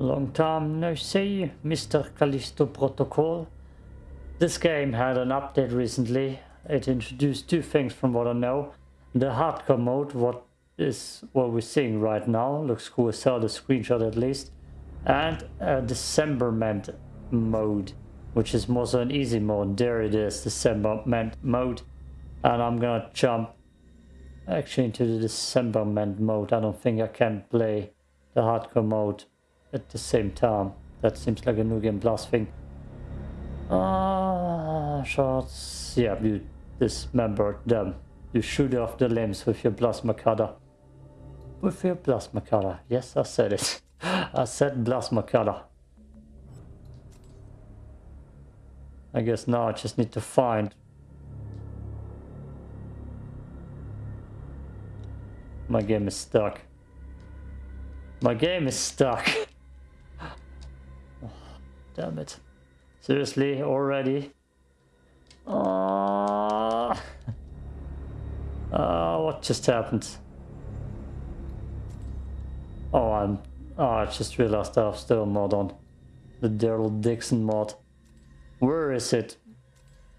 Long time no see, Mr. Callisto Protocol. This game had an update recently. It introduced two things from what I know. The hardcore mode, what is what we're seeing right now, looks cool as the screenshot at least. And a Dismemberment mode, which is more so an easy mode. There it is, Dismemberment mode. And I'm gonna jump actually into the Dismemberment mode. I don't think I can play the hardcore mode at the same time. That seems like a new game plus thing. Ah, uh, shots. Yeah, you dismembered them. You shoot off the limbs with your plasma cutter. With your plasma cutter. Yes, I said it. I said plasma cutter. I guess now I just need to find My game is stuck. My game is stuck. Damn it. Seriously, already? Uh, uh, what just happened? Oh, I'm... Oh, I just realized I have still mod on. The Daryl Dixon mod. Where is it?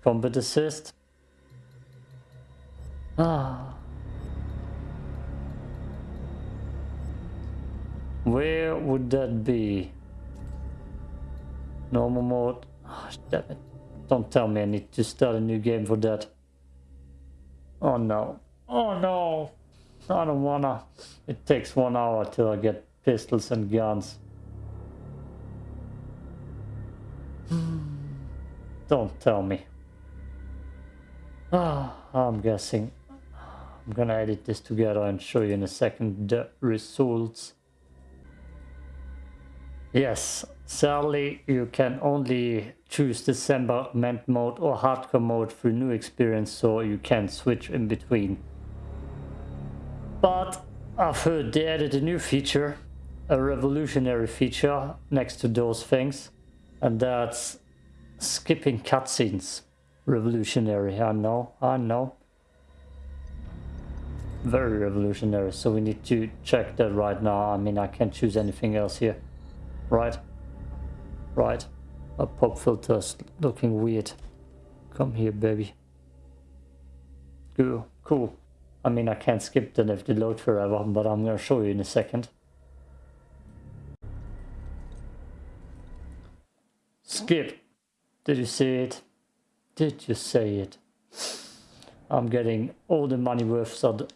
Combat assist? Ah. Where would that be? Normal mode. Oh, damn it. Don't tell me I need to start a new game for that. Oh no. Oh no. I don't wanna. It takes one hour till I get pistols and guns. Don't tell me. Ah, I'm guessing. I'm gonna edit this together and show you in a second the results. Yes, sadly you can only choose Dismemberment mode or hardcore mode for new experience so you can switch in between. But I've heard they added a new feature, a revolutionary feature next to those things and that's skipping cutscenes. Revolutionary, I know, I know. Very revolutionary, so we need to check that right now. I mean, I can't choose anything else here. Right. Right. A pop filter's looking weird. Come here, baby. Cool. Cool. I mean, I can't skip them if they load forever, but I'm gonna show you in a second. Skip. Did you see it? Did you say it? I'm getting all the money worth of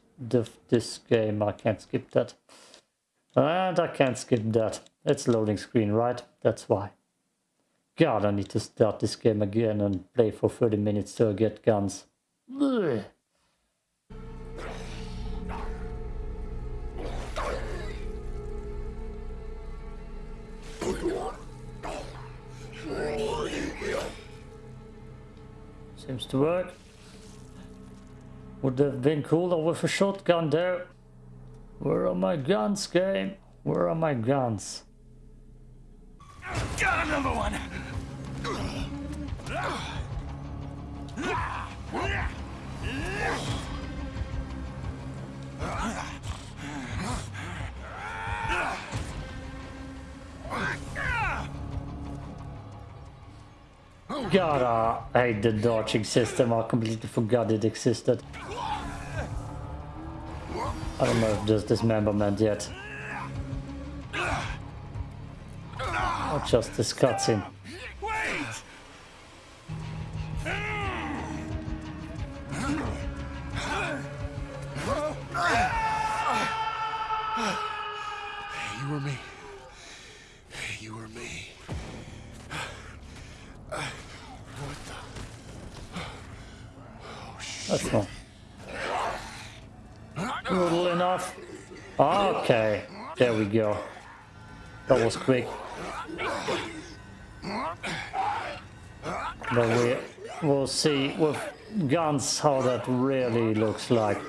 this game. I can't skip that. And I can't skip that. It's loading screen, right? That's why. God, I need to start this game again and play for 30 minutes till I get guns. Seems to work. Would have been cooler with a shotgun there. Where are my guns, game? Where are my guns? Got another one! God, I hate the dodging system. I completely forgot it existed. I don't know if there's dismemberment yet. Or just this cutscene. You were me. You were me. What the? Oh, shit. That's not brutal enough. Okay, there we go. That was quick. But we will see with guns how that really looks like.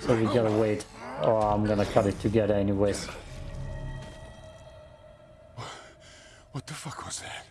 So we gotta wait. Oh, I'm gonna cut it together anyways. What the fuck was that?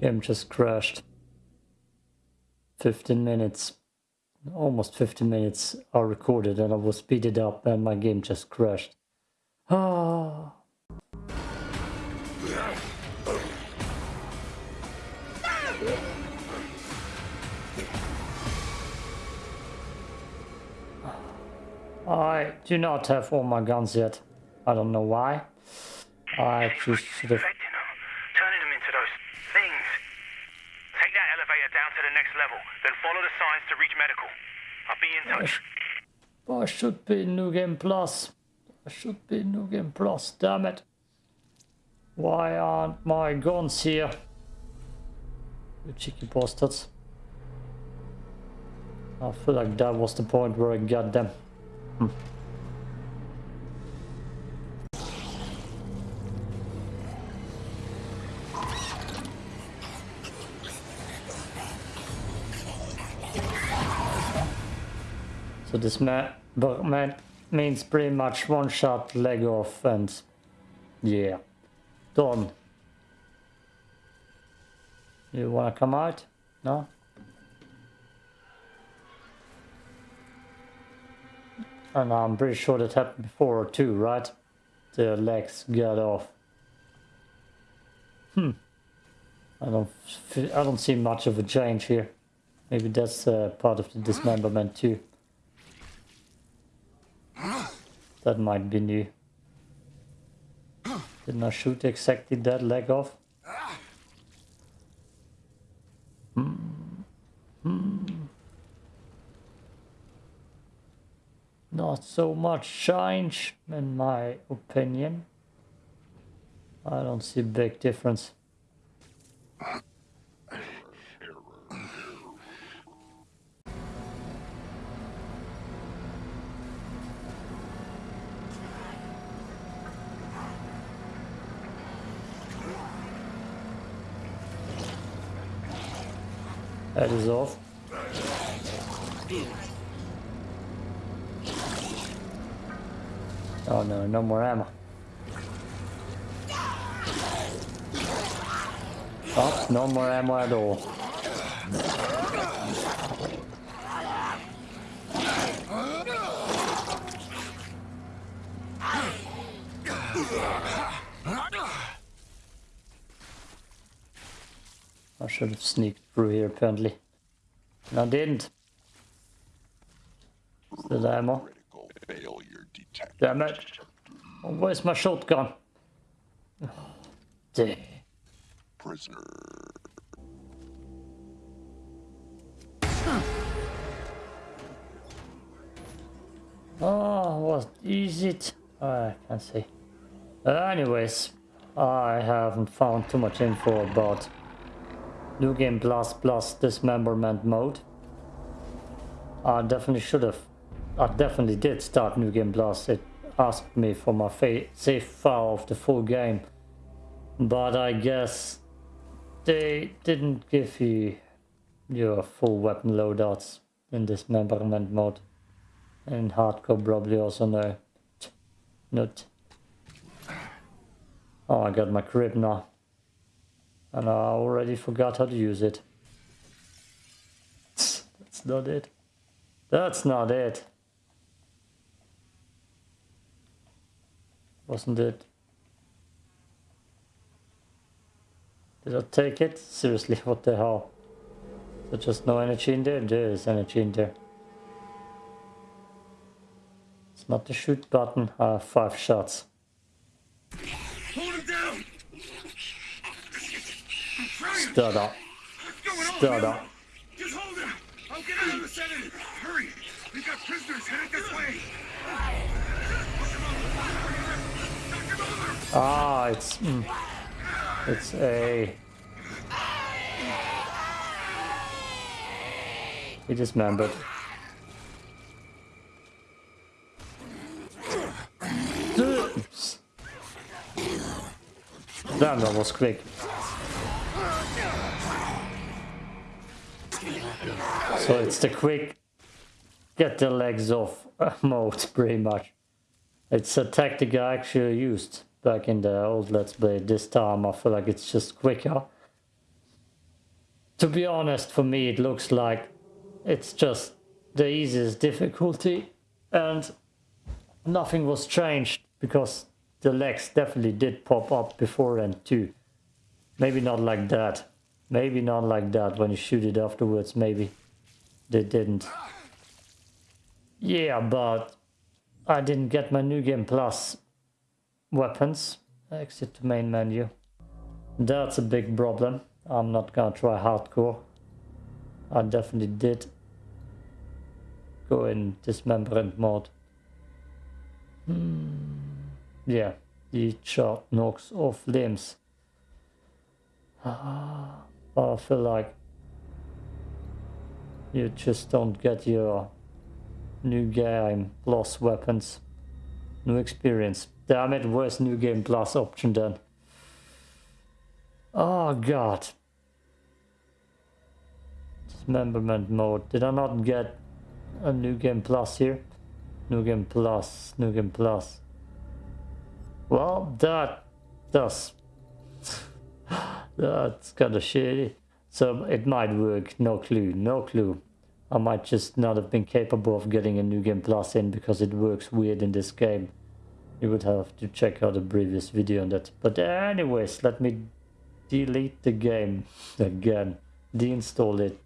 Game just crashed. 15 minutes. Almost 15 minutes are recorded and I was speeded up and my game just crashed. Ah. I do not have all my guns yet. I don't know why. I just should have... Infecting them, turning them into those things. Take that elevator down to the next level, then follow the signs to reach medical. I'll be in I, touch. sh I should be in New Game Plus. I should be in New Game Plus, damn it. Why aren't my guns here? You cheeky bastards. I feel like that was the point where I got them. Hmm. So this man, man means pretty much one shot, leg off, and yeah, done. You wanna come out? No? And I'm pretty sure that happened before too, right? The legs got off. Hmm. I don't, I don't see much of a change here. Maybe that's uh, part of the dismemberment too. That might be new. Didn't I shoot exactly that leg off? Hmm. Hmm. Not so much change, in my opinion. I don't see big difference. That is off. Oh no, no more ammo. Oh, no more ammo at all. Should have sneaked through here apparently. And I didn't. Ammo. Critical. Damn it. Oh, where's my shotgun? Oh, dear. Prisoner. Oh, what is it? Ah, I can't see. Anyways, I haven't found too much info about New Game Plus Plus Dismemberment mode. I definitely should have. I definitely did start New Game Plus. It asked me for my save file of the full game. But I guess they didn't give you your full weapon loadouts in Dismemberment mode. And hardcore probably also no. Not. Oh, I got my crib now. And I already forgot how to use it. That's not it. That's not it. Wasn't it? Did I take it? Seriously, what the hell? There's just no energy in there? There is energy in there. It's not the shoot button. Have five shots. Stud up. What's going on, Stud Bill? up. Just hold him! I'll get out of the sedative! Hurry! We've got prisoners headed this way! Ah, it's... Mm, it's a... He dismembered. Damn, that was quick. So it's the quick get the legs off mode, pretty much. It's a tactic I actually used back in the old Let's Play. This time I feel like it's just quicker. to be honest, for me, it looks like it's just the easiest difficulty and nothing was changed because the legs definitely did pop up before and too. Maybe not like that. Maybe not like that when you shoot it afterwards, maybe they didn't. Yeah, but I didn't get my New Game Plus weapons. Exit the main menu. That's a big problem. I'm not gonna try hardcore. I definitely did go in dismemberment mode. Hmm. Yeah, the shot knocks off limbs. Ah, but I feel like you just don't get your new game plus weapons, new experience. Damn it, where's new game plus option then? Oh god. Dismemberment mode. Did I not get a new game plus here? New game plus, new game plus. Well, that does. That's kind of shitty. So it might work, no clue, no clue. I might just not have been capable of getting a new game plus in because it works weird in this game. You would have to check out a previous video on that. But anyways, let me delete the game again. Deinstall it.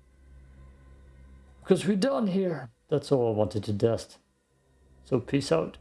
Because we're done here. That's all I wanted to test. So peace out.